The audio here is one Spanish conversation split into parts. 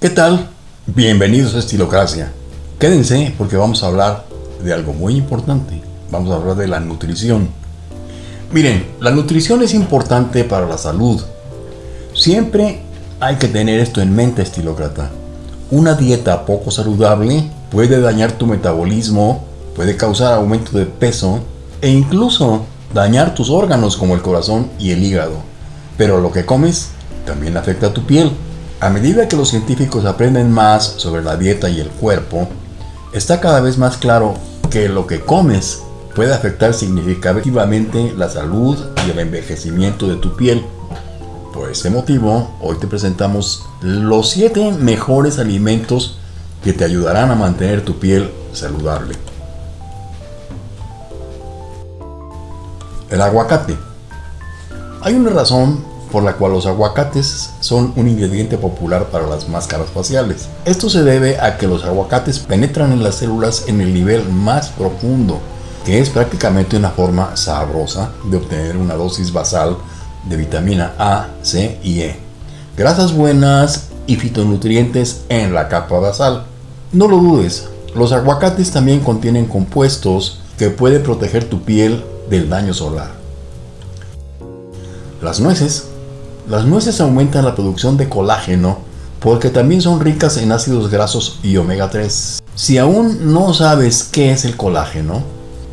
¿Qué tal? Bienvenidos a Estilocracia. Quédense porque vamos a hablar de algo muy importante. Vamos a hablar de la nutrición. Miren, la nutrición es importante para la salud. Siempre hay que tener esto en mente, estilócrata. Una dieta poco saludable puede dañar tu metabolismo, puede causar aumento de peso e incluso dañar tus órganos como el corazón y el hígado. Pero lo que comes también afecta a tu piel. A medida que los científicos aprenden más sobre la dieta y el cuerpo, está cada vez más claro que lo que comes puede afectar significativamente la salud y el envejecimiento de tu piel. Por ese motivo, hoy te presentamos los 7 mejores alimentos que te ayudarán a mantener tu piel saludable. El aguacate. Hay una razón por la cual los aguacates son un ingrediente popular para las máscaras faciales. Esto se debe a que los aguacates penetran en las células en el nivel más profundo, que es prácticamente una forma sabrosa de obtener una dosis basal de vitamina A, C y E, grasas buenas y fitonutrientes en la capa basal. No lo dudes, los aguacates también contienen compuestos que pueden proteger tu piel del daño solar. Las nueces las nueces aumentan la producción de colágeno porque también son ricas en ácidos grasos y omega 3. Si aún no sabes qué es el colágeno,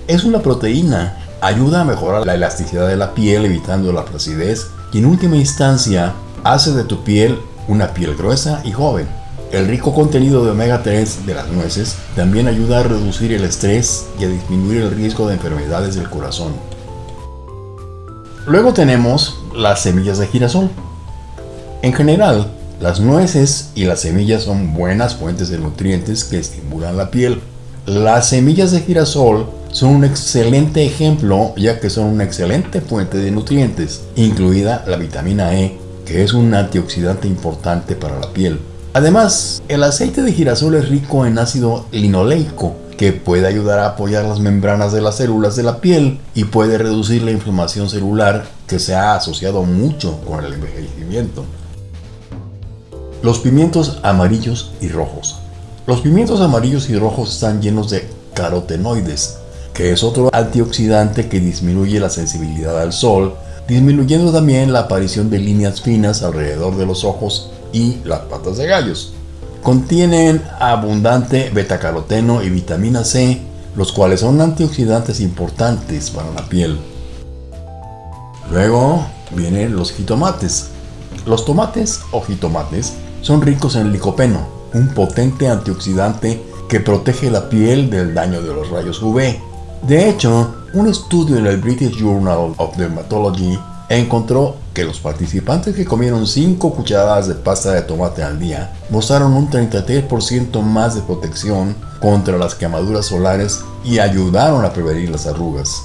es una proteína. Ayuda a mejorar la elasticidad de la piel evitando la flacidez y en última instancia hace de tu piel una piel gruesa y joven. El rico contenido de omega 3 de las nueces también ayuda a reducir el estrés y a disminuir el riesgo de enfermedades del corazón. Luego tenemos las semillas de girasol. En general, las nueces y las semillas son buenas fuentes de nutrientes que estimulan la piel. Las semillas de girasol son un excelente ejemplo ya que son una excelente fuente de nutrientes, incluida la vitamina E, que es un antioxidante importante para la piel. Además, el aceite de girasol es rico en ácido linoleico, que puede ayudar a apoyar las membranas de las células de la piel y puede reducir la inflamación celular que se ha asociado mucho con el envejecimiento. Los pimientos amarillos y rojos. Los pimientos amarillos y rojos están llenos de carotenoides, que es otro antioxidante que disminuye la sensibilidad al sol, disminuyendo también la aparición de líneas finas alrededor de los ojos y las patas de gallos. Contienen abundante betacaroteno y vitamina C, los cuales son antioxidantes importantes para la piel. Luego vienen los jitomates. Los tomates o jitomates son ricos en licopeno, un potente antioxidante que protege la piel del daño de los rayos UV. De hecho, un estudio en el British Journal of Dermatology encontró que los participantes que comieron 5 cucharadas de pasta de tomate al día mostraron un 33% más de protección contra las quemaduras solares y ayudaron a prevenir las arrugas.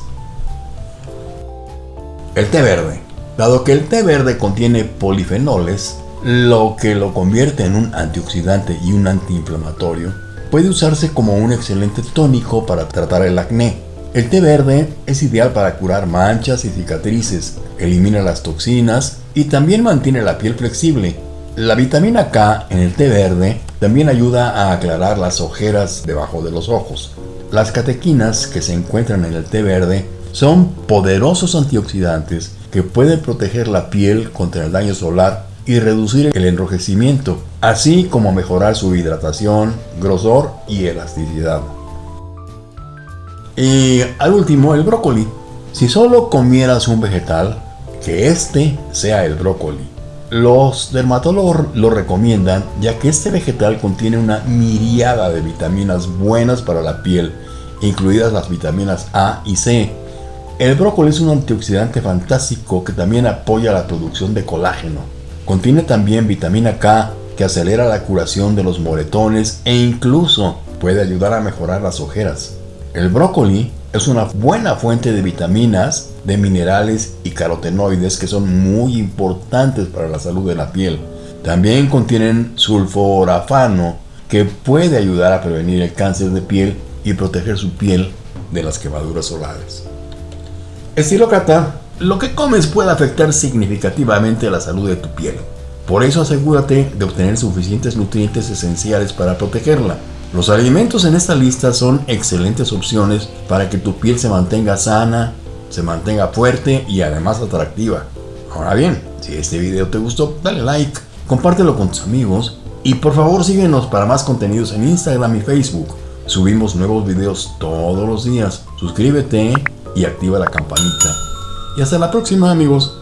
El té verde. Dado que el té verde contiene polifenoles, lo que lo convierte en un antioxidante y un antiinflamatorio, puede usarse como un excelente tónico para tratar el acné, el té verde es ideal para curar manchas y cicatrices, elimina las toxinas y también mantiene la piel flexible. La vitamina K en el té verde también ayuda a aclarar las ojeras debajo de los ojos. Las catequinas que se encuentran en el té verde son poderosos antioxidantes que pueden proteger la piel contra el daño solar y reducir el enrojecimiento, así como mejorar su hidratación, grosor y elasticidad. Y al último, el brócoli. Si solo comieras un vegetal, que este sea el brócoli. Los dermatólogos lo recomiendan ya que este vegetal contiene una miriada de vitaminas buenas para la piel, incluidas las vitaminas A y C. El brócoli es un antioxidante fantástico que también apoya la producción de colágeno. Contiene también vitamina K que acelera la curación de los moretones e incluso puede ayudar a mejorar las ojeras. El brócoli es una buena fuente de vitaminas, de minerales y carotenoides que son muy importantes para la salud de la piel. También contienen sulforafano que puede ayudar a prevenir el cáncer de piel y proteger su piel de las quemaduras solares. Estilócrata, lo que comes puede afectar significativamente la salud de tu piel. Por eso asegúrate de obtener suficientes nutrientes esenciales para protegerla. Los alimentos en esta lista son excelentes opciones para que tu piel se mantenga sana, se mantenga fuerte y además atractiva. Ahora bien, si este video te gustó, dale like, compártelo con tus amigos y por favor síguenos para más contenidos en Instagram y Facebook. Subimos nuevos videos todos los días. Suscríbete y activa la campanita. Y hasta la próxima amigos.